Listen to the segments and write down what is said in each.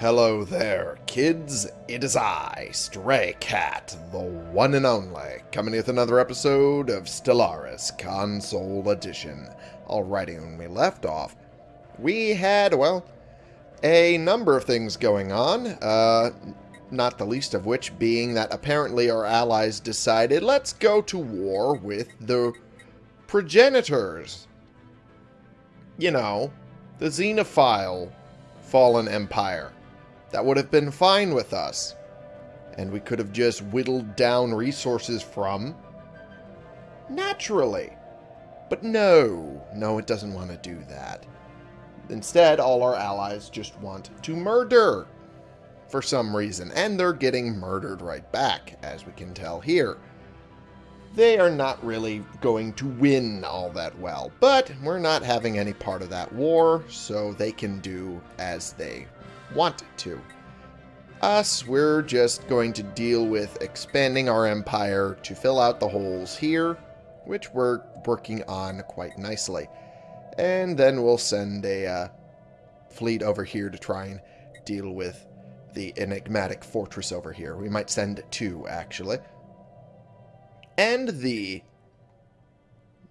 Hello there, kids. It is I, Stray Cat, the one and only, coming with another episode of Stellaris Console Edition. Alrighty, when we left off, we had, well, a number of things going on, uh, not the least of which being that apparently our allies decided, let's go to war with the progenitors. You know, the Xenophile fallen empire. That would have been fine with us. And we could have just whittled down resources from naturally. But no, no, it doesn't want to do that. Instead, all our allies just want to murder for some reason, and they're getting murdered right back, as we can tell here. They are not really going to win all that well, but we're not having any part of that war, so they can do as they want to. Us, we're just going to deal with expanding our empire to fill out the holes here, which we're working on quite nicely. And then we'll send a uh, fleet over here to try and deal with the enigmatic fortress over here. We might send two, actually. And the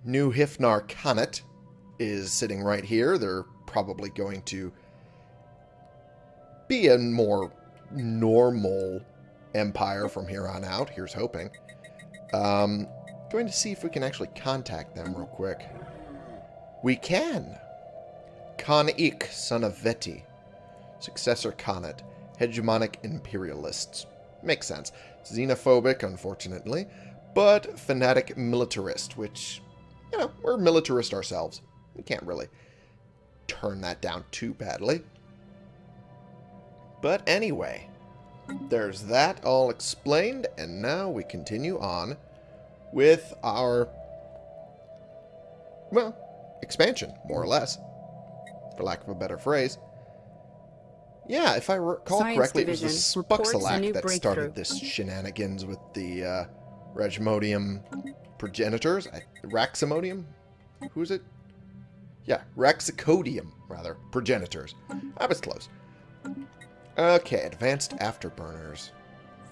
new Hifnar Khanate is sitting right here. They're probably going to be a more normal empire from here on out. Here's hoping. Um, going to see if we can actually contact them real quick. We can. Khan Ik, son of Veti. Successor Khanate. Hegemonic imperialists. Makes sense. Xenophobic, unfortunately, but fanatic militarist, which, you know, we're militarist ourselves. We can't really turn that down too badly. But anyway, there's that all explained, and now we continue on with our, well, expansion, more or less, for lack of a better phrase. Yeah, if I recall Science correctly, Division it was the Spuxalac that started this shenanigans with the uh, Regimodium progenitors. I, Raximodium? Who's it? Yeah, Raxicodium, rather. Progenitors. I was close. Okay, advanced afterburners.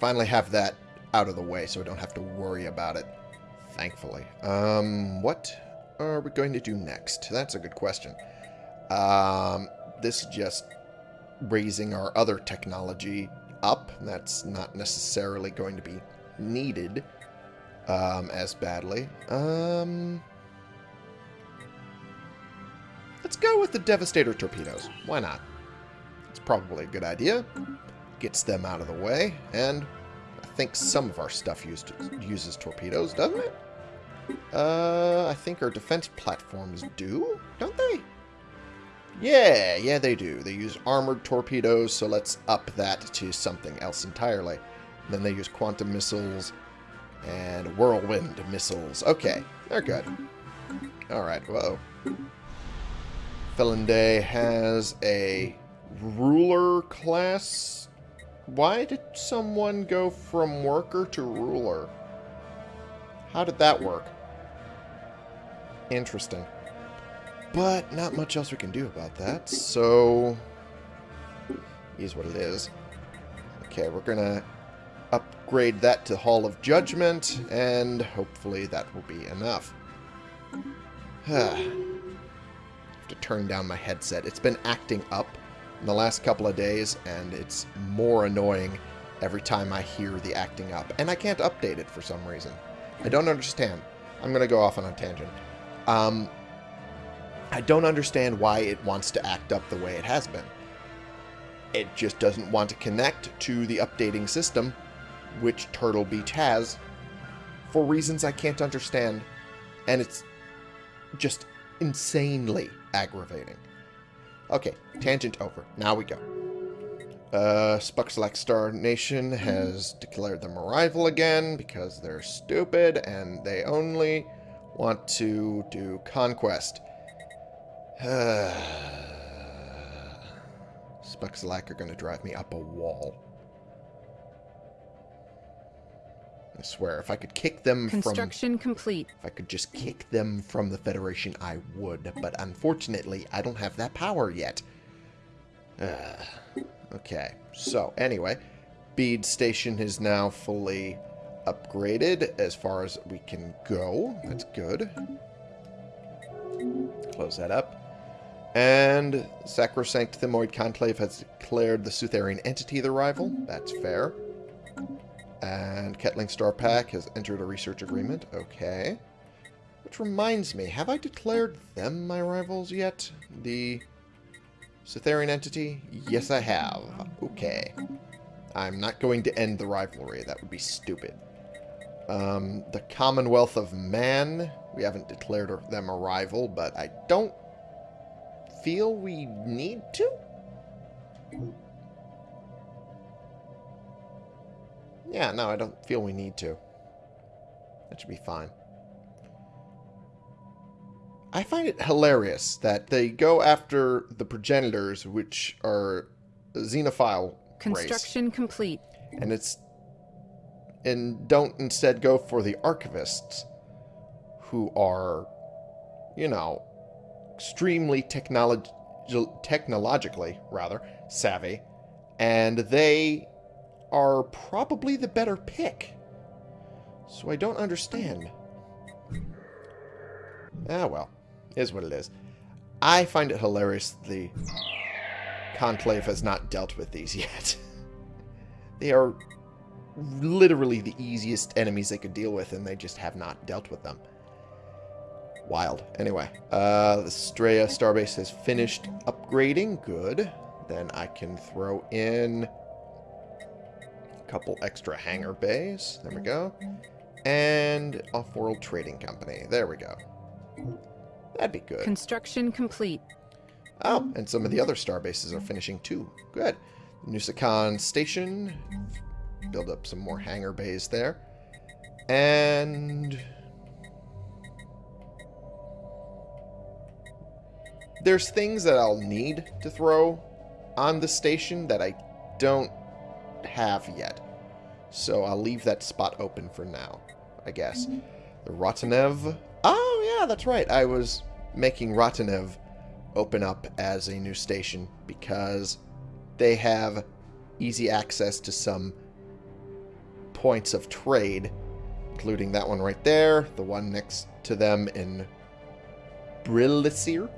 Finally have that out of the way so I don't have to worry about it. Thankfully. Um, what are we going to do next? That's a good question. Um, this is just raising our other technology up. That's not necessarily going to be needed um, as badly. Um, let's go with the Devastator torpedoes. Why not? Probably a good idea. Gets them out of the way, and I think some of our stuff used uses torpedoes, doesn't it? Uh, I think our defense platforms do, don't they? Yeah, yeah, they do. They use armored torpedoes, so let's up that to something else entirely. then they use quantum missiles and whirlwind missiles. Okay, they're good. Alright, whoa. Felonday has a ruler class. Why did someone go from worker to ruler? How did that work? Interesting. But not much else we can do about that, so... Is what it is. Okay, we're gonna upgrade that to Hall of Judgment, and hopefully that will be enough. I have to turn down my headset. It's been acting up in the last couple of days, and it's more annoying every time I hear the acting up. And I can't update it for some reason. I don't understand. I'm going to go off on a tangent. Um, I don't understand why it wants to act up the way it has been. It just doesn't want to connect to the updating system, which Turtle Beach has, for reasons I can't understand. And it's just insanely aggravating. Okay, tangent over. Now we go. Uh, Spuxlack Star Nation has declared them a rival again because they're stupid and they only want to do conquest. Spuxlack are going to drive me up a wall. I swear, if I could kick them from... Construction complete. If I could just kick them from the Federation, I would. But unfortunately, I don't have that power yet. Uh, Okay, so anyway, Bead Station is now fully upgraded as far as we can go. That's good. Close that up. And Sacrosanct Thymoid Conclave has declared the Sutherian entity the rival. That's fair. And Ketling Star Pack has entered a research agreement. Okay. Which reminds me, have I declared them my rivals yet? The Sutherian entity? Yes, I have. Okay. I'm not going to end the rivalry. That would be stupid. Um, the Commonwealth of Man. We haven't declared them a rival, but I don't feel we need to? Yeah, no, I don't feel we need to. That should be fine. I find it hilarious that they go after the progenitors, which are xenophile Construction race, complete. and it's and don't instead go for the archivists, who are, you know, extremely technolog technologically rather savvy, and they are probably the better pick. So I don't understand. Ah, well. Is what it is. I find it hilarious the Conclave has not dealt with these yet. they are literally the easiest enemies they could deal with, and they just have not dealt with them. Wild. Anyway, uh, the Straya Starbase has finished upgrading. Good. Then I can throw in couple extra hangar bays. There we go. And Off-World Trading Company. There we go. That'd be good. Construction complete. Oh, and some of the other star bases are finishing too. Good. Nusakan Station. Build up some more hangar bays there. And... There's things that I'll need to throw on the station that I don't have yet. So I'll leave that spot open for now, I guess. The Rotanev. Oh, yeah, that's right. I was making Rotanev open up as a new station because they have easy access to some points of trade, including that one right there, the one next to them in Brilisir,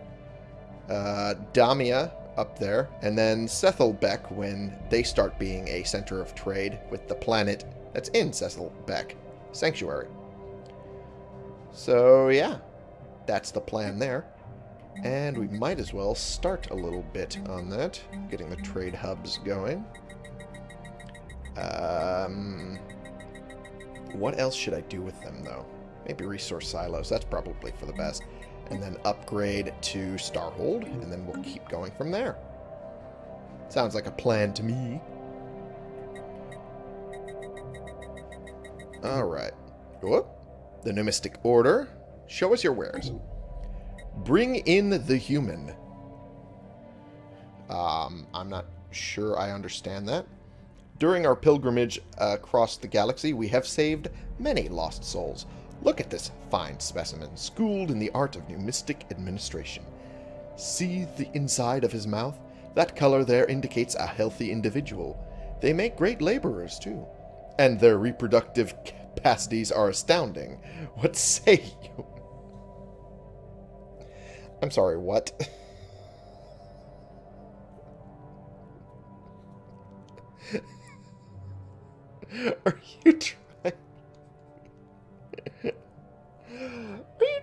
uh, Damia up there, and then Sethelbeck when they start being a center of trade with the planet that's in Sethelbeck, Sanctuary. So, yeah, that's the plan there. And we might as well start a little bit on that, getting the trade hubs going. Um, what else should I do with them, though? Maybe resource silos. That's probably for the best. And then upgrade to Starhold, and then we'll keep going from there. Sounds like a plan to me. Alright. Whoop. The Numistic Order. Show us your wares. Bring in the human. Um, I'm not sure I understand that. During our pilgrimage across the galaxy, we have saved many lost souls. Look at this fine specimen, schooled in the art of numistic administration. See the inside of his mouth? That color there indicates a healthy individual. They make great laborers, too. And their reproductive capacities are astounding. What say you? I'm sorry, what? Are you trying...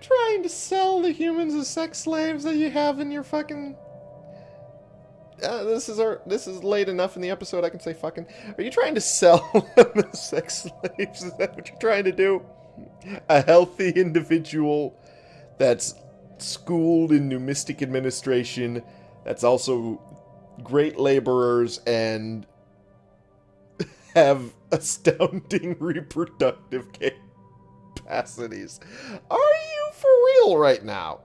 trying to sell the humans as sex slaves that you have in your fucking... Uh, this is our. This is late enough in the episode. I can say fucking. Are you trying to sell them as sex slaves? Is that what you're trying to do? A healthy individual that's schooled in numistic administration, that's also great laborers and have astounding reproductive capacities. Are you for real right now?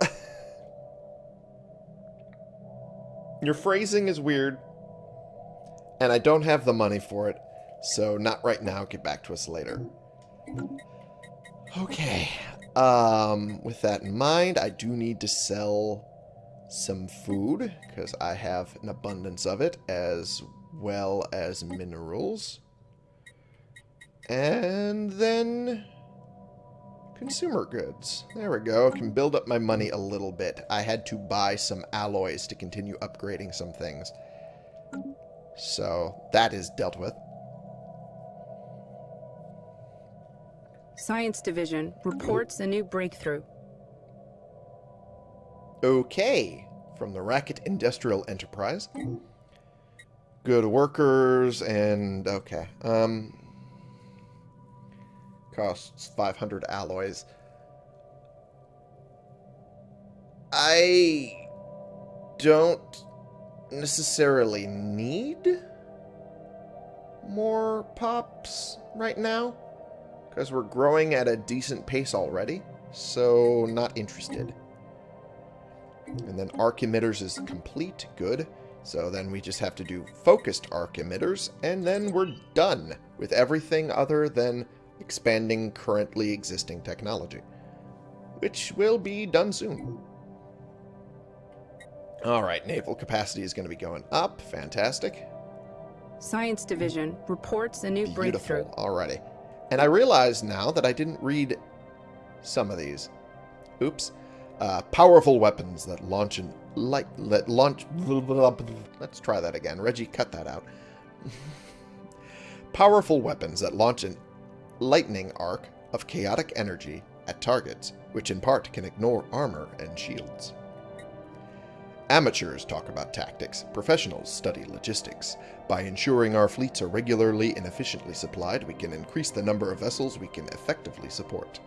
Your phrasing is weird, and I don't have the money for it, so not right now. Get back to us later. Okay. Um, with that in mind, I do need to sell some food, because I have an abundance of it, as well as minerals. And then consumer goods. There we go. Can build up my money a little bit. I had to buy some alloys to continue upgrading some things. So that is dealt with. Science Division reports a new breakthrough. Okay. From the Racket Industrial Enterprise. Good workers and... Okay. Um... Costs 500 alloys. I don't necessarily need more pops right now because we're growing at a decent pace already, so not interested. And then arc emitters is complete, good. So then we just have to do focused arc emitters, and then we're done with everything other than expanding currently existing technology, which will be done soon. Alright, naval capacity is going to be going up. Fantastic. Science Division reports a new breakthrough. Beautiful. Alrighty. And I realize now that I didn't read some of these. Oops. Uh, powerful weapons that launch and light let launch. Let's try that again. Reggie, cut that out. powerful weapons that launch an lightning arc of chaotic energy at targets, which in part can ignore armor and shields. Amateurs talk about tactics, professionals study logistics. By ensuring our fleets are regularly and efficiently supplied, we can increase the number of vessels we can effectively support.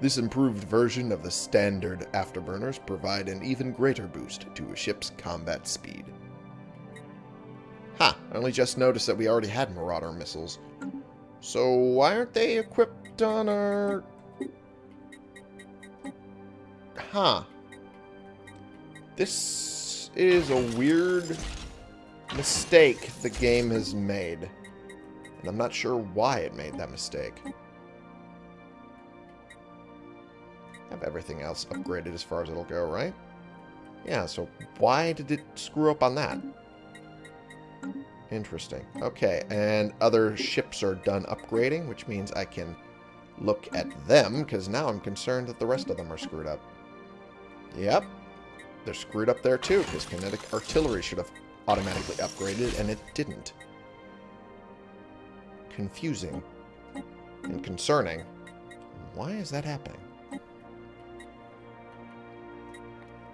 This improved version of the standard afterburners provide an even greater boost to a ship's combat speed. Ha! I only just noticed that we already had Marauder missiles. So why aren't they equipped on our... Huh. This is a weird mistake the game has made. And I'm not sure why it made that mistake. Have everything else upgraded as far as it'll go, right? Yeah, so why did it screw up on that? Interesting. Okay, and other ships are done upgrading, which means I can look at them, because now I'm concerned that the rest of them are screwed up. Yep, they're screwed up there too, because kinetic artillery should have automatically upgraded, and it didn't. Confusing and concerning. Why is that happening?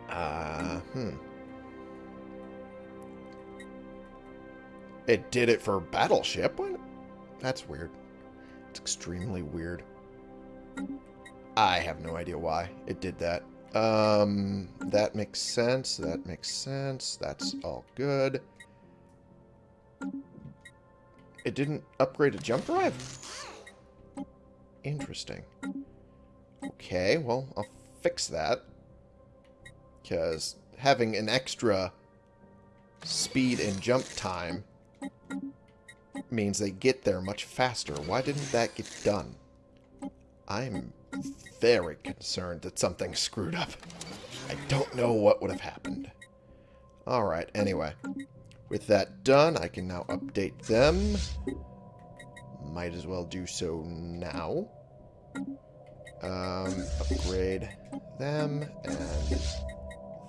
Uh, hmm. It did it for Battleship? What? That's weird. It's extremely weird. I have no idea why it did that. Um, that makes sense. That makes sense. That's all good. It didn't upgrade a jump drive? Interesting. Okay, well, I'll fix that. Because having an extra speed and jump time means they get there much faster. Why didn't that get done? I'm very concerned that something screwed up. I don't know what would have happened. Alright, anyway. With that done, I can now update them. Might as well do so now. Um, upgrade them and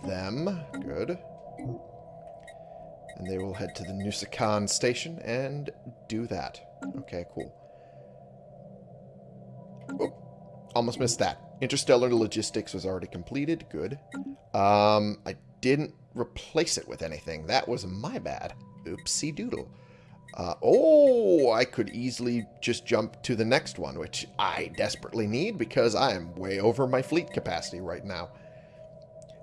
them. Good. And they will head to the Nusakan station and do that. Okay, cool. Oh, almost missed that. Interstellar logistics was already completed. Good. Um, I didn't replace it with anything. That was my bad. Oopsie doodle. Uh, oh, I could easily just jump to the next one, which I desperately need because I am way over my fleet capacity right now.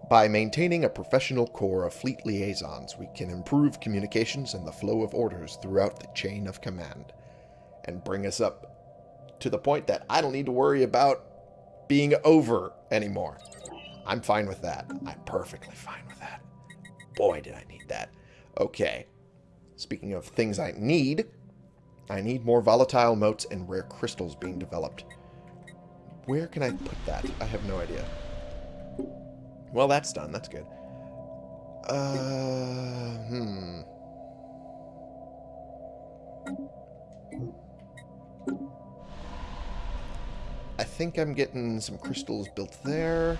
By maintaining a professional core of fleet liaisons, we can improve communications and the flow of orders throughout the chain of command, and bring us up to the point that I don't need to worry about being over anymore. I'm fine with that. I'm perfectly fine with that. Boy, did I need that. Okay. Speaking of things I need, I need more volatile motes and rare crystals being developed. Where can I put that? I have no idea. Well, that's done. That's good. Uh, hmm. I think I'm getting some crystals built there.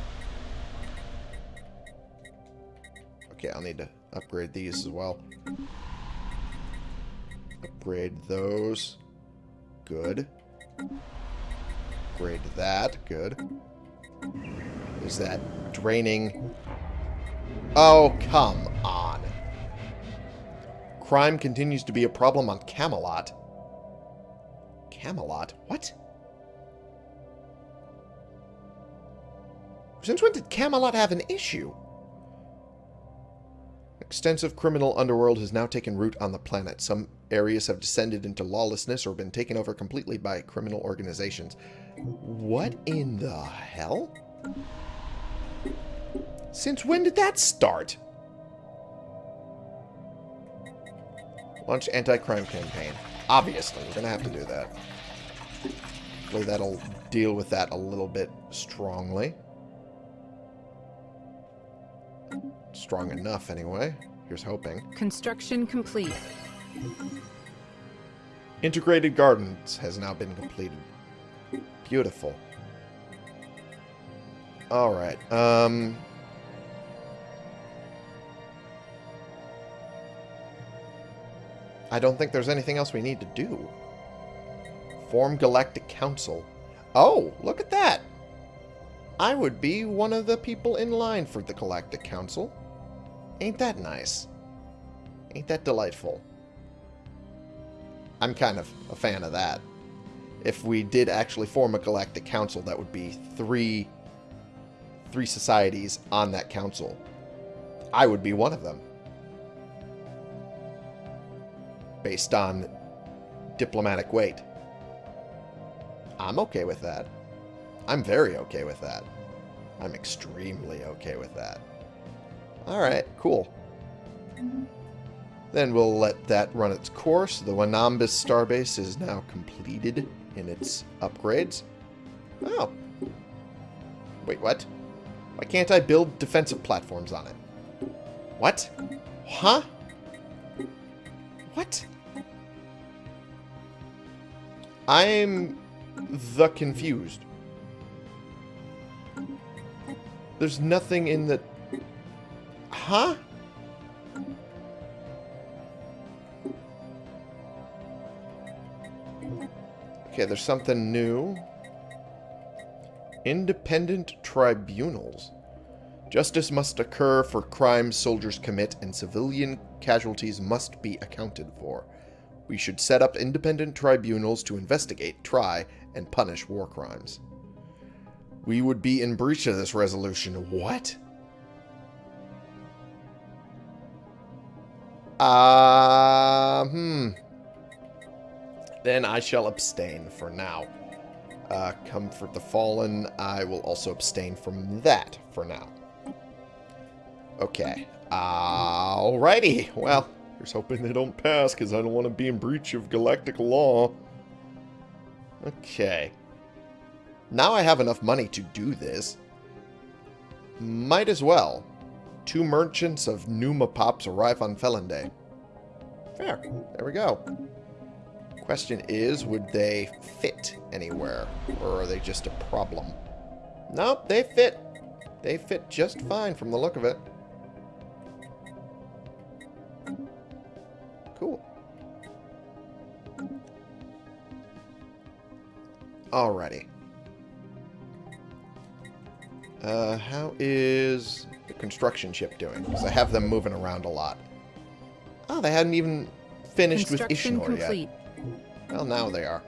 Okay, I'll need to upgrade these as well. Upgrade those. Good. Upgrade that. Good. Is that draining? Oh, come on. Crime continues to be a problem on Camelot. Camelot? What? Since when did Camelot have an issue? Extensive criminal underworld has now taken root on the planet. Some areas have descended into lawlessness or been taken over completely by criminal organizations. What in the hell? Since when did that start? Launch anti-crime campaign. Obviously, we're going to have to do that. Hopefully that'll deal with that a little bit strongly. Strong enough, anyway. Here's hoping. Construction complete. Integrated Gardens has now been completed. Beautiful. Alright, um... I don't think there's anything else we need to do. Form Galactic Council. Oh, look at that! I would be one of the people in line for the Galactic Council. Ain't that nice? Ain't that delightful? I'm kind of a fan of that. If we did actually form a Galactic Council, that would be three, three societies on that council. I would be one of them. Based on diplomatic weight. I'm okay with that. I'm very okay with that. I'm extremely okay with that. Alright, cool. Then we'll let that run its course. The Wanambis starbase is now completed in its upgrades. Oh. Wait, what? Why can't I build defensive platforms on it? What? Huh? What? I'm the confused. There's nothing in the... Huh? Okay, there's something new. Independent tribunals. Justice must occur for crimes soldiers commit and civilian casualties must be accounted for. We should set up independent tribunals to investigate, try, and punish war crimes. We would be in breach of this resolution. What? Uh, hmm. Then I shall abstain for now. Uh, comfort the fallen. I will also abstain from that for now. Okay. Alrighty. Well, here's hoping they don't pass because I don't want to be in breach of galactic law. Okay. Now I have enough money to do this. Might as well. Two merchants of Numa Pops arrive on Felon Day. Fair. There we go. Question is, would they fit anywhere? Or are they just a problem? Nope, they fit. They fit just fine from the look of it. Cool. Alrighty. Uh, how is the construction ship doing? Because I have them moving around a lot. Oh, they hadn't even finished with Ishnor complete. yet. Well, now they are.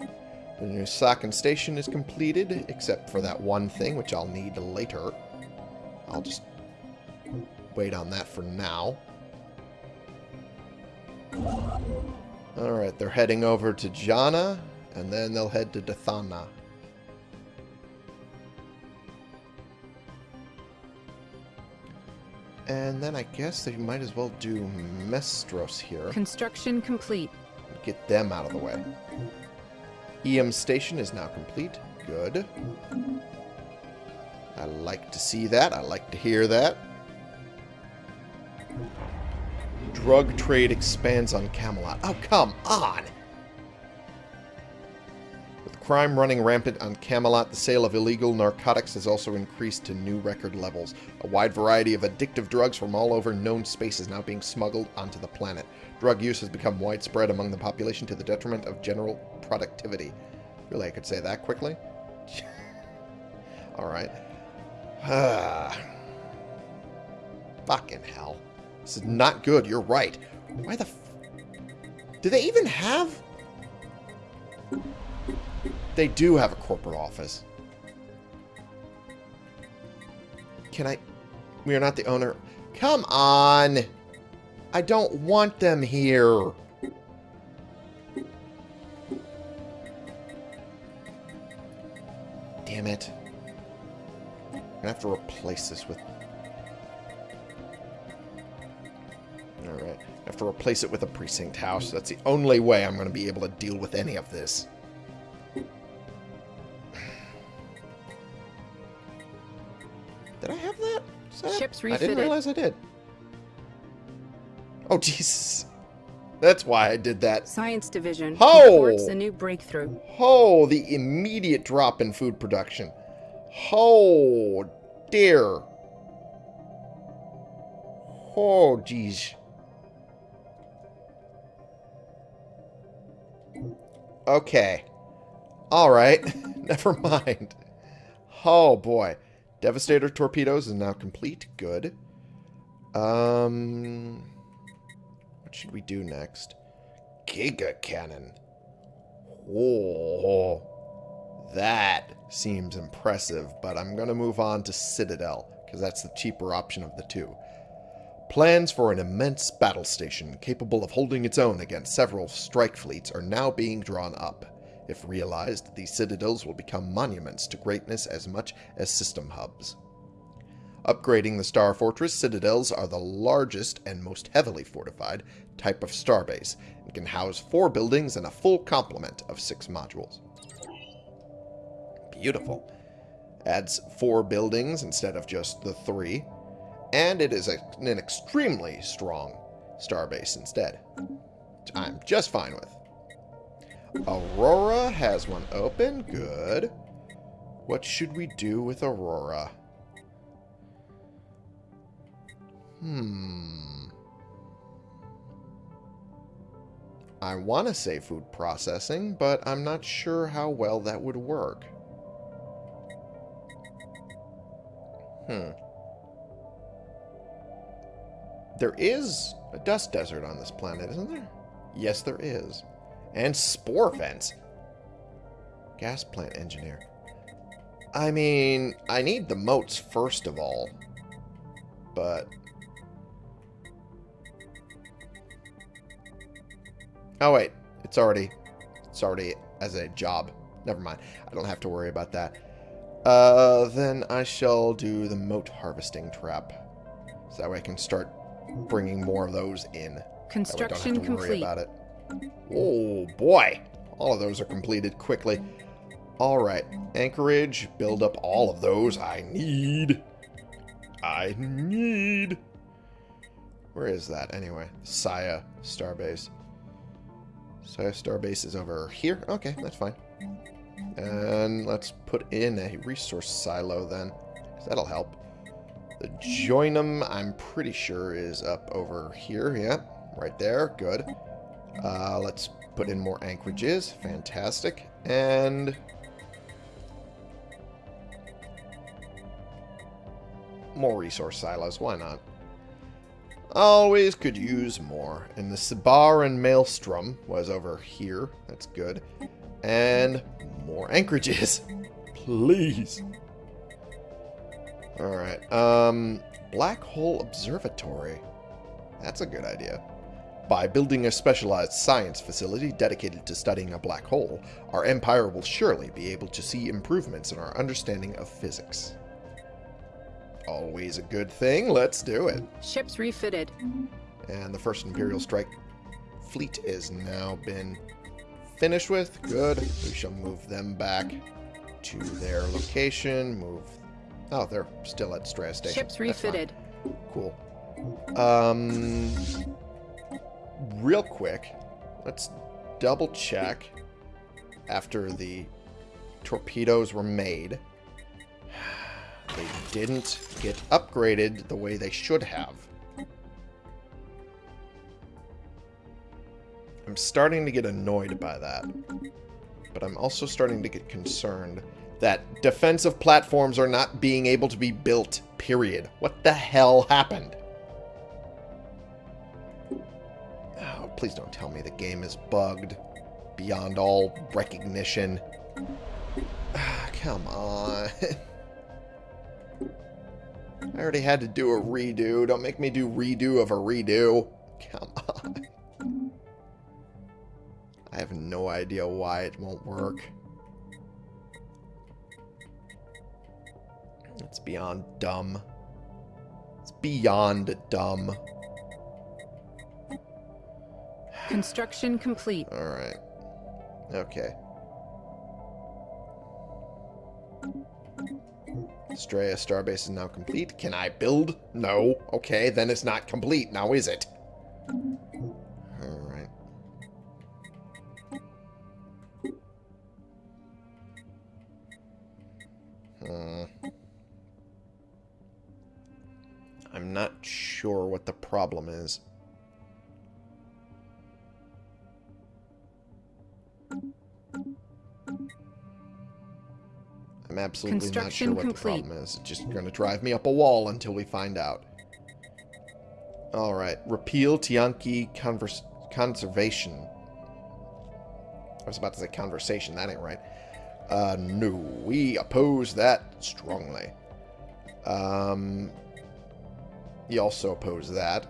The Nusakan station is completed, except for that one thing, which I'll need later. I'll just wait on that for now. Alright, they're heading over to Jana, and then they'll head to Dathana. And then I guess they might as well do Mestros here. Construction complete. Get them out of the way. EM station is now complete. Good. I like to see that. I like to hear that. Drug trade expands on Camelot. Oh, come on! Crime running rampant on Camelot, the sale of illegal narcotics has also increased to new record levels. A wide variety of addictive drugs from all over known space is now being smuggled onto the planet. Drug use has become widespread among the population to the detriment of general productivity. Really, I could say that quickly? Alright. Fucking hell. This is not good. You're right. Why the... Do they even have... They do have a corporate office. Can I... We are not the owner. Come on! I don't want them here. Damn it. I'm gonna have to replace this with... Alright. I have to replace it with a precinct house. That's the only way I'm going to be able to deal with any of this. Ships I didn't realize I did. Oh, Jesus. That's why I did that. Science Division Oh! reports a new breakthrough. Oh, the immediate drop in food production. Oh, dear. Oh, geez. Okay. All right. Never mind. Oh, boy. Devastator torpedoes is now complete. Good. Um, what should we do next? Giga cannon. Oh, that seems impressive, but I'm going to move on to Citadel, because that's the cheaper option of the two. Plans for an immense battle station capable of holding its own against several strike fleets are now being drawn up. If realized, these citadels will become monuments to greatness as much as system hubs. Upgrading the Star Fortress, citadels are the largest and most heavily fortified type of starbase and can house four buildings and a full complement of six modules. Beautiful. Adds four buildings instead of just the three, and it is a, an extremely strong starbase instead. I'm just fine with. Aurora has one open. Good. What should we do with Aurora? Hmm. I want to say food processing, but I'm not sure how well that would work. Hmm. There is a dust desert on this planet, isn't there? Yes, there is. And spore vents. Gas plant engineer. I mean, I need the motes first of all. But... Oh, wait. It's already... It's already as a job. Never mind. I don't have to worry about that. Uh, then I shall do the mote harvesting trap. So that way I can start bringing more of those in. That way I Construction complete. Oh, boy. All of those are completed quickly. All right. Anchorage. Build up all of those. I need. I need. Where is that, anyway? Saya Starbase. Saya Starbase is over here. Okay, that's fine. And let's put in a resource silo then. that'll help. The Joinum, I'm pretty sure, is up over here. Yeah, right there. Good. Uh, let's put in more anchorages. Fantastic. And... More resource silos. Why not? Always could use more. And the Sibar and Maelstrom was over here. That's good. And more anchorages. Please. Alright. Um, Black Hole Observatory. That's a good idea. By building a specialized science facility dedicated to studying a black hole, our empire will surely be able to see improvements in our understanding of physics. Always a good thing. Let's do it. Ships refitted. And the first Imperial Strike fleet is now been finished with. Good. We shall move them back to their location. Move. Oh, they're still at Straya Station. Ships refitted. Cool. Um, real quick, let's double check after the torpedoes were made. They didn't get upgraded the way they should have. I'm starting to get annoyed by that. But I'm also starting to get concerned that defensive platforms are not being able to be built, period. What the hell happened? Please don't tell me the game is bugged beyond all recognition. Come on. I already had to do a redo. Don't make me do redo of a redo. Come on. I have no idea why it won't work. It's beyond dumb. It's beyond dumb. Construction complete. Alright. Okay. Straya Starbase is now complete. Can I build? No. Okay, then it's not complete. Now is it? Alright. Hmm. I'm not sure what the problem is. I'm absolutely not sure what complete. the problem is. It's just going to drive me up a wall until we find out. Alright. Repeal Tiyanki convers Conservation. I was about to say conversation. That ain't right. Uh, no. We oppose that strongly. Um, he also oppose that.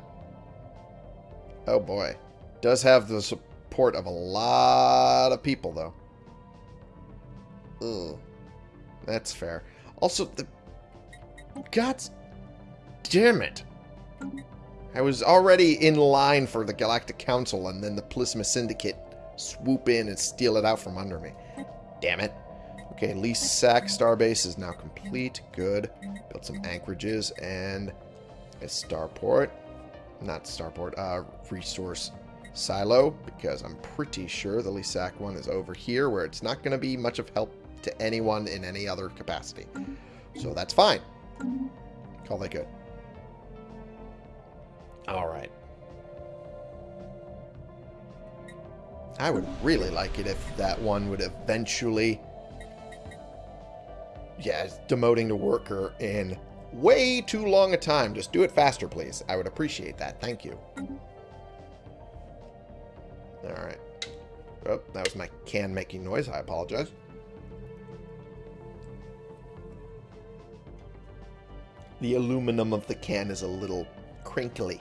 Oh boy. Does have the support of a lot of people, though. Ugh. That's fair. Also, the... God damn it. I was already in line for the Galactic Council, and then the Polisma Syndicate swoop in and steal it out from under me. Damn it. Okay, Lease Sack Starbase is now complete. Good. Built some anchorages and a starport. Not starport, uh, resource silo, because I'm pretty sure the Sack one is over here, where it's not going to be much of help to anyone in any other capacity. So that's fine. Call that good. Alright. I would really like it if that one would eventually... Yeah, demoting to worker in way too long a time. Just do it faster, please. I would appreciate that. Thank you. Alright. Oh, that was my can making noise. I apologize. The aluminum of the can is a little crinkly.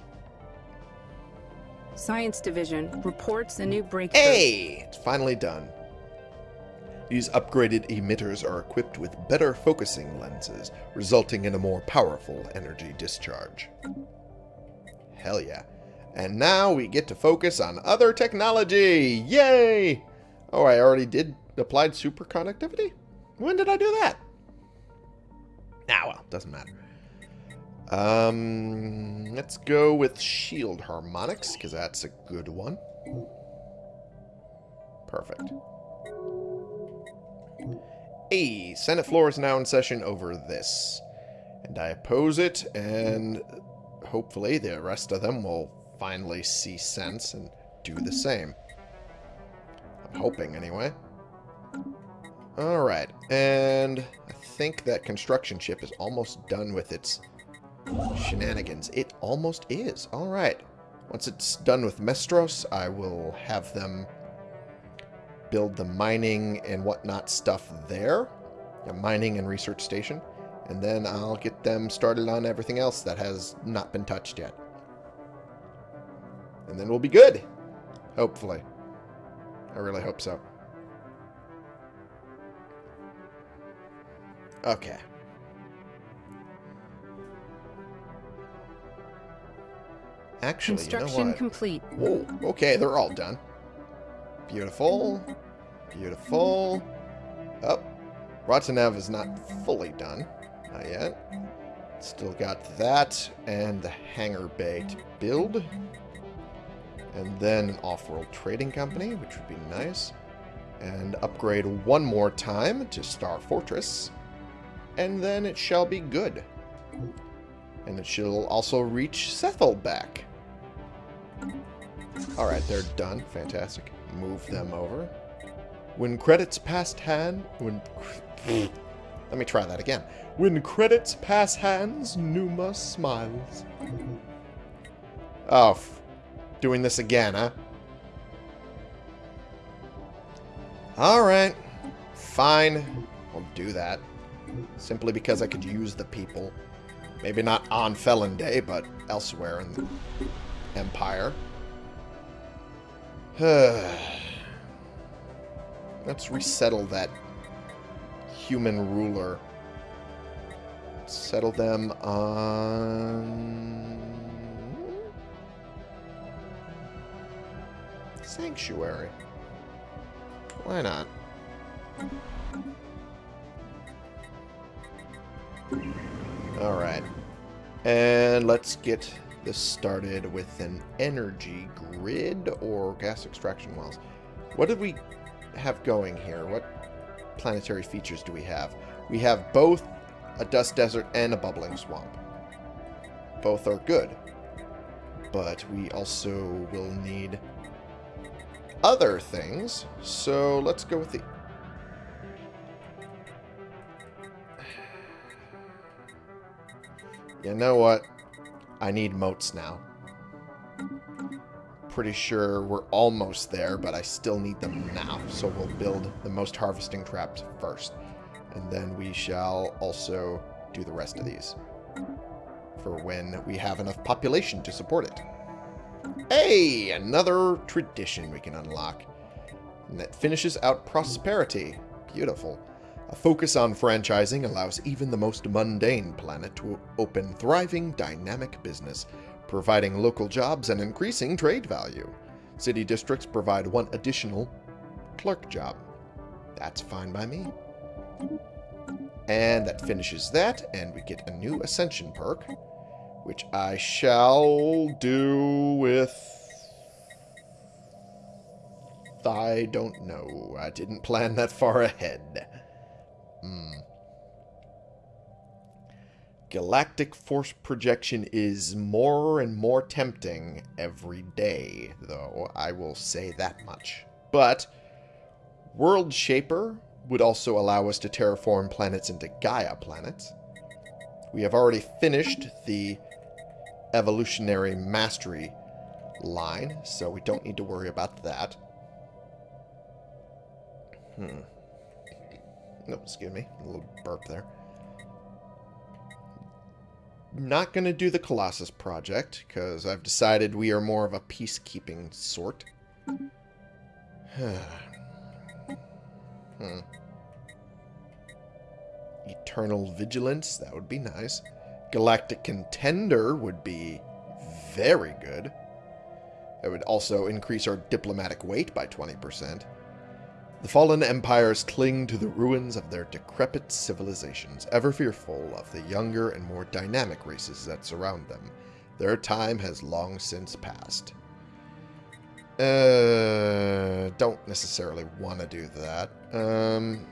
Science Division reports a new breakthrough. Hey! It's finally done. These upgraded emitters are equipped with better focusing lenses, resulting in a more powerful energy discharge. Hell yeah. And now we get to focus on other technology! Yay! Oh, I already did applied superconductivity? When did I do that? Ah, well, doesn't matter. Um, let's go with shield harmonics, because that's a good one. Perfect. Hey, Senate floor is now in session over this. And I oppose it, and hopefully the rest of them will finally see sense and do the same. I'm hoping, anyway. Alright, and I think that construction ship is almost done with its Shenanigans. It almost is. Alright. Once it's done with Mestros, I will have them build the mining and whatnot stuff there. A mining and research station. And then I'll get them started on everything else that has not been touched yet. And then we'll be good. Hopefully. I really hope so. Okay. Actually, Construction you know complete. Whoa, okay, they're all done. Beautiful. Beautiful. Up. Oh, Rotanev is not fully done. Not yet. Still got that and the hangar bay to build. And then an off-world trading company, which would be nice. And upgrade one more time to Star Fortress. And then it shall be good. And it shall also reach Sethelback. Alright, they're done. Fantastic. Move them over. When credits past hand... When... Let me try that again. When credits pass hands, Numa smiles. Oh, doing this again, huh? Alright. Fine. I'll do that. Simply because I could use the people. Maybe not on Felon Day, but elsewhere in the Empire. Let's resettle that human ruler. Settle them on... Sanctuary. Why not? Alright. And let's get this started with an energy grid or gas extraction wells. What did we have going here? What planetary features do we have? We have both a dust desert and a bubbling swamp. Both are good. But we also will need other things. So let's go with the You know what? I need motes now. Pretty sure we're almost there, but I still need them now. So we'll build the mote harvesting traps first. And then we shall also do the rest of these. For when we have enough population to support it. Hey! Another tradition we can unlock. And that finishes out prosperity. Beautiful. A focus on franchising allows even the most mundane planet to open thriving, dynamic business, providing local jobs and increasing trade value. City districts provide one additional clerk job. That's fine by me. And that finishes that, and we get a new Ascension perk, which I shall do with... I don't know. I didn't plan that far ahead. Hmm. Galactic force projection is more and more tempting every day, though, I will say that much. But World Shaper would also allow us to terraform planets into Gaia planets. We have already finished the evolutionary mastery line, so we don't need to worry about that. Hmm. No, excuse me. A little burp there. Not going to do the Colossus project, because I've decided we are more of a peacekeeping sort. hmm. Eternal Vigilance, that would be nice. Galactic Contender would be very good. It would also increase our diplomatic weight by 20%. The fallen empires cling to the ruins of their decrepit civilizations, ever fearful of the younger and more dynamic races that surround them. Their time has long since passed. Uh, don't necessarily want to do that. Um,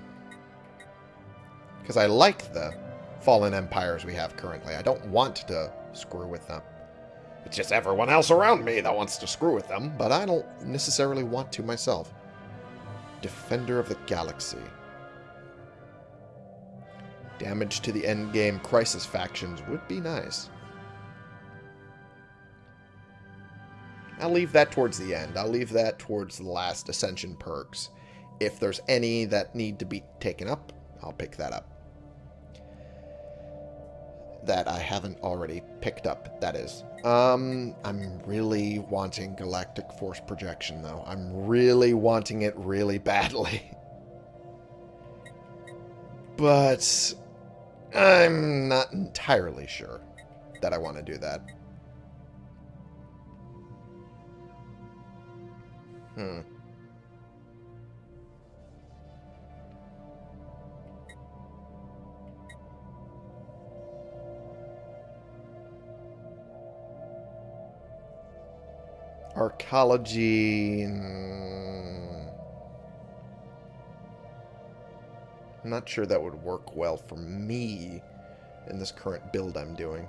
because I like the fallen empires we have currently. I don't want to screw with them. It's just everyone else around me that wants to screw with them, but I don't necessarily want to myself. Defender of the Galaxy. Damage to the endgame Crisis factions would be nice. I'll leave that towards the end. I'll leave that towards the last Ascension perks. If there's any that need to be taken up, I'll pick that up. That I haven't already picked up, that is. Um, I'm really wanting Galactic Force Projection, though. I'm really wanting it really badly. But I'm not entirely sure that I want to do that. Hmm. Arcology... I'm not sure that would work well for me in this current build I'm doing.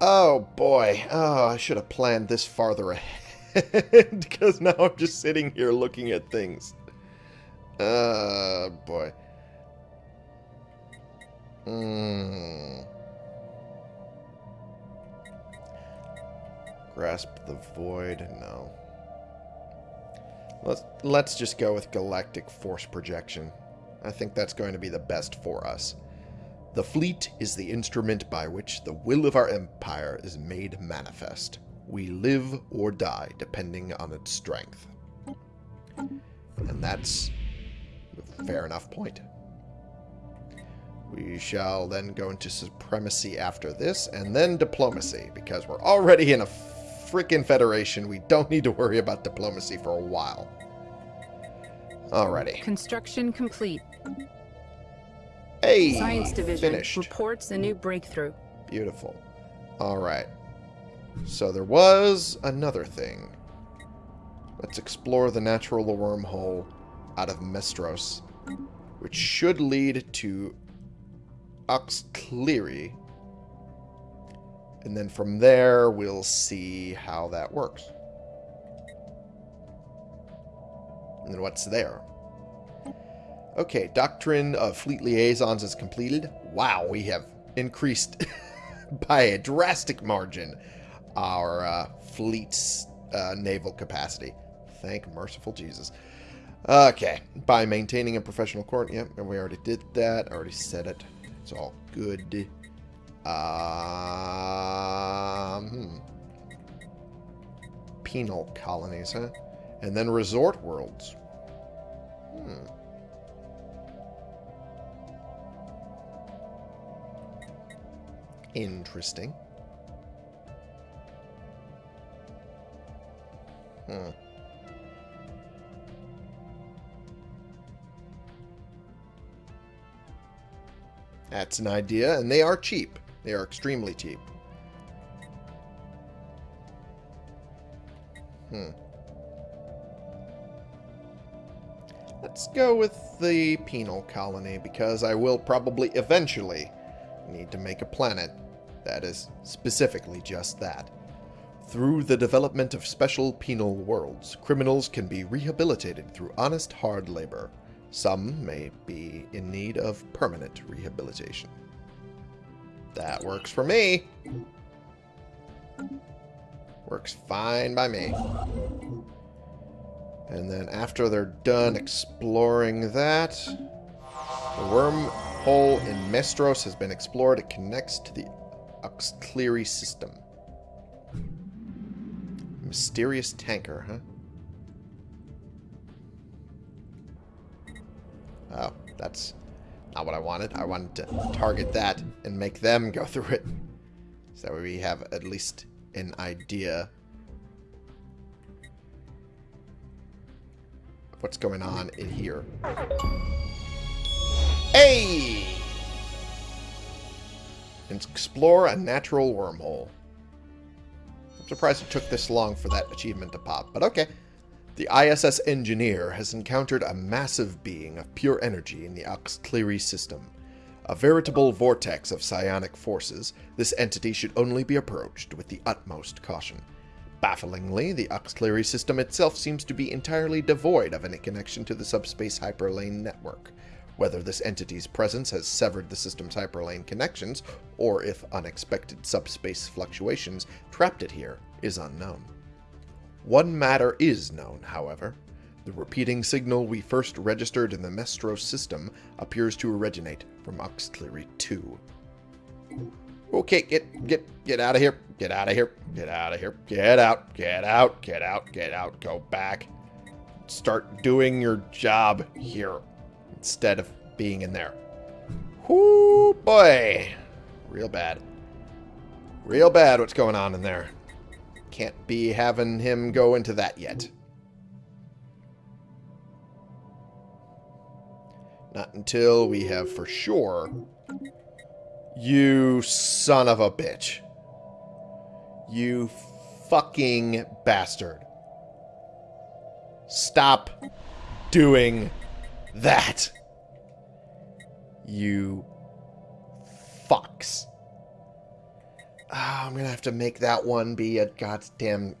Oh, boy. Oh, I should have planned this farther ahead. Because now I'm just sitting here looking at things. Uh, boy. Hmm. Grasp the void. No. Let's let's just go with galactic force projection. I think that's going to be the best for us. The fleet is the instrument by which the will of our empire is made manifest. We live or die depending on its strength. And that's a fair enough point. We shall then go into supremacy after this, and then diplomacy, because we're already in a freaking federation. We don't need to worry about diplomacy for a while. Alrighty. Construction complete. Hey! Science Division Finished. reports a new breakthrough. Beautiful. Alright. So there was another thing. Let's explore the natural wormhole out of Mestros, which should lead to Oxcleary. And then from there, we'll see how that works. And what's there? Okay, Doctrine of Fleet Liaisons is completed. Wow, we have increased by a drastic margin our uh, fleet's uh, naval capacity. Thank merciful Jesus. Okay, by maintaining a professional court. Yep, and we already did that. I already said it. It's all good. Um, hmm. Penal colonies, huh? And then resort worlds. Hmm. Interesting. Hmm. That's an idea, and they are cheap. They are extremely cheap. Hmm. Let's go with the penal colony, because I will probably eventually need to make a planet that is specifically just that. Through the development of special penal worlds, criminals can be rehabilitated through honest hard labor. Some may be in need of permanent rehabilitation. That works for me. Works fine by me. And then after they're done exploring that, the wormhole in Mestros has been explored. It connects to the Oxcleary system. Mysterious tanker, huh? Oh, that's not what I wanted. I wanted to target that and make them go through it. So that we have at least an idea of what's going on in here. Hey! Explore a natural wormhole. I'm surprised it took this long for that achievement to pop, but okay. The ISS engineer has encountered a massive being of pure energy in the Oxcleary system. A veritable vortex of psionic forces, this entity should only be approached with the utmost caution. Bafflingly, the Oxcleary system itself seems to be entirely devoid of any connection to the subspace hyperlane network. Whether this entity's presence has severed the system's hyperlane connections, or if unexpected subspace fluctuations trapped it here, is unknown. One matter is known, however. The repeating signal we first registered in the Mestros system appears to originate from Oxcleary 2. Okay, get get get out of here. Get out of here. Get out of here. Get out. Get out. Get out. Get out. Go back. Start doing your job here instead of being in there. Whoo boy. Real bad. Real bad what's going on in there. Can't be having him go into that yet. Not until we have for sure... You son of a bitch. You fucking bastard. Stop doing that. You fucks. Oh, I'm going to have to make that one be a goddamn...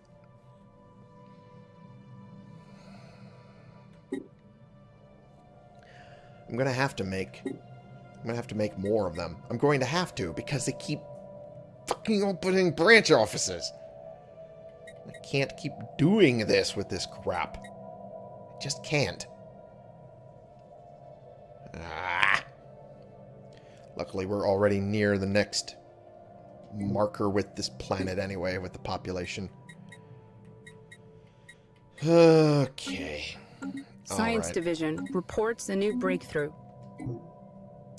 I'm going to have to make... I'm going to have to make more of them. I'm going to have to because they keep fucking opening branch offices. I can't keep doing this with this crap. I just can't. Ah. Luckily, we're already near the next marker with this planet anyway, with the population. Okay. Science right. Division reports a new breakthrough.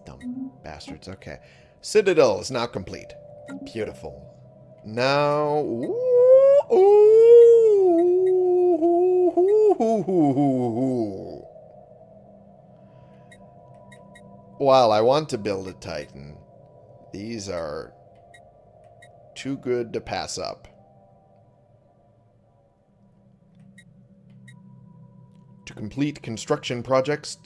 Dumb bastards. Okay. Citadel is now complete. Beautiful. Now... Ooh, ooh, While I want to build a Titan, these are too good to pass up. To complete construction projects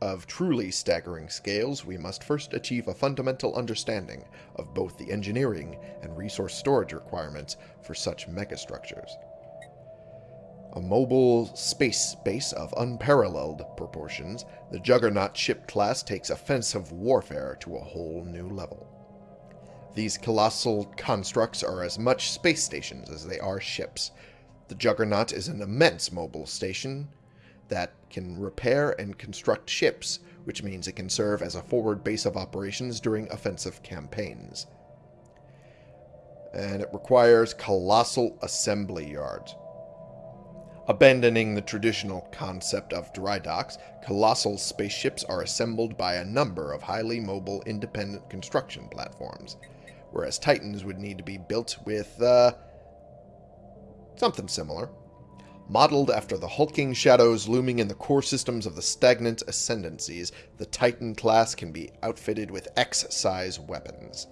of truly staggering scales, we must first achieve a fundamental understanding of both the engineering and resource storage requirements for such megastructures. A mobile space base of unparalleled proportions, the Juggernaut ship class takes offensive warfare to a whole new level. These colossal constructs are as much space stations as they are ships. The Juggernaut is an immense mobile station that can repair and construct ships, which means it can serve as a forward base of operations during offensive campaigns. And it requires colossal assembly yards. Abandoning the traditional concept of dry docks, colossal spaceships are assembled by a number of highly mobile independent construction platforms, whereas Titans would need to be built with, uh, something similar. Modeled after the hulking shadows looming in the core systems of the stagnant ascendancies, the Titan class can be outfitted with X-size weapons.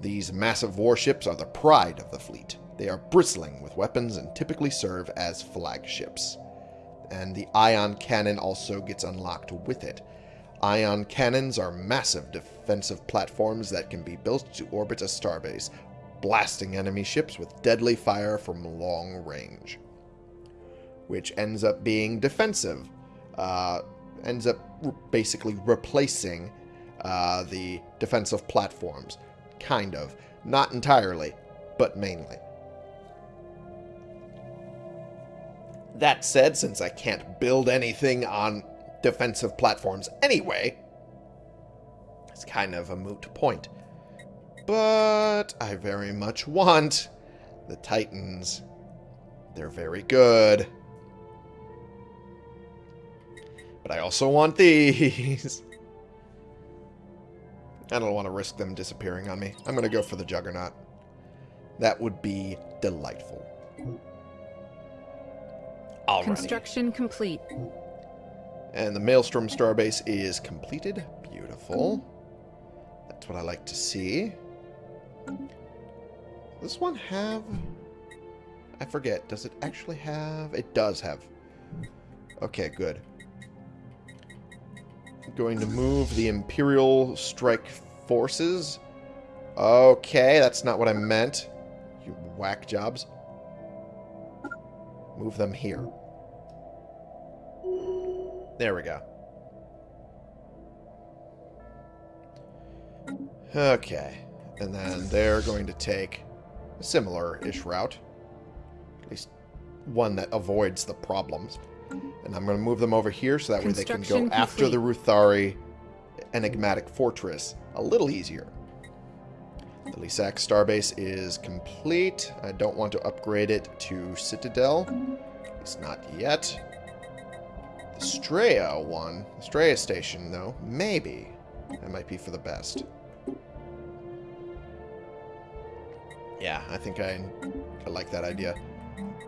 These massive warships are the pride of the fleet. They are bristling with weapons and typically serve as flagships. And the ion cannon also gets unlocked with it. Ion cannons are massive defensive platforms that can be built to orbit a starbase, blasting enemy ships with deadly fire from long range. Which ends up being defensive. Uh, ends up basically replacing uh, the defensive platforms. Kind of. Not entirely, but mainly. That said, since I can't build anything on defensive platforms anyway, it's kind of a moot point. But I very much want the Titans. They're very good. But I also want these. I don't want to risk them disappearing on me. I'm going to go for the Juggernaut. That would be delightful. Alrighty. Construction complete. And the Maelstrom Starbase is completed. Beautiful. That's what I like to see. This one have... I forget. Does it actually have... It does have. Okay, good. I'm going to move the Imperial Strike Forces. Okay, that's not what I meant. You whack jobs. Move them here. There we go. Okay. And then they're going to take a similar-ish route. At least one that avoids the problems. And I'm going to move them over here so that way they can go complete. after the Ruthari enigmatic fortress a little easier. The Lisak starbase is complete. I don't want to upgrade it to Citadel. It's not yet. The one, the station, though, maybe. That might be for the best. Yeah, I think I, I like that idea.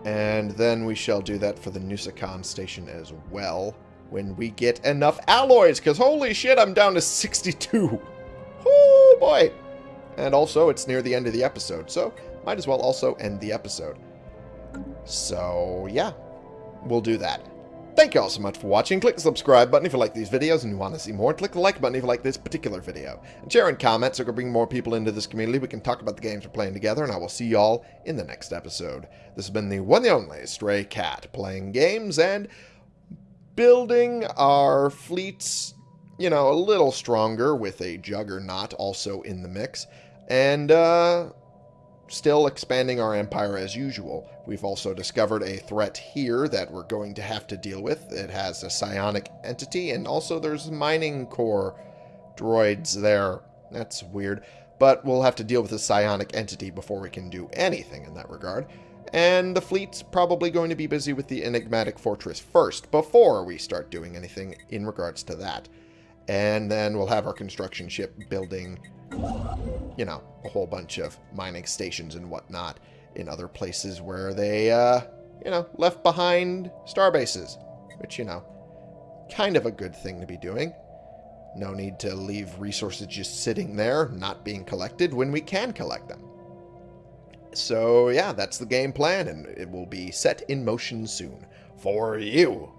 And then we shall do that for the Nusakan station as well when we get enough alloys, because holy shit, I'm down to 62. Oh boy! And also, it's near the end of the episode, so might as well also end the episode. So, yeah, we'll do that. Thank you all so much for watching. Click the subscribe button if you like these videos and you want to see more. Click the like button if you like this particular video. And share and comment so we can bring more people into this community. We can talk about the games we're playing together, and I will see you all in the next episode. This has been the one and only Stray Cat, playing games and building our fleets, you know, a little stronger with a Juggernaut also in the mix. And, uh, still expanding our empire as usual. We've also discovered a threat here that we're going to have to deal with. It has a psionic entity, and also there's mining core droids there. That's weird. But we'll have to deal with a psionic entity before we can do anything in that regard. And the fleet's probably going to be busy with the enigmatic fortress first, before we start doing anything in regards to that. And then we'll have our construction ship building you know, a whole bunch of mining stations and whatnot in other places where they, uh, you know, left behind star bases, which, you know, kind of a good thing to be doing. No need to leave resources just sitting there, not being collected, when we can collect them. So, yeah, that's the game plan, and it will be set in motion soon. For you.